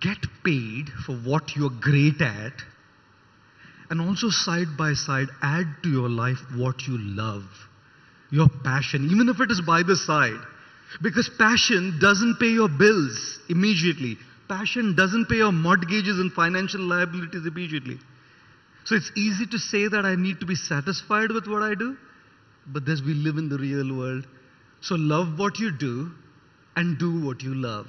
get paid for what you're great at, and also side by side add to your life what you love, your passion, even if it is by the side. Because passion doesn't pay your bills immediately. Passion doesn't pay your mortgages and financial liabilities immediately. So it's easy to say that I need to be satisfied with what I do, but this we live in the real world. So love what you do and do what you love.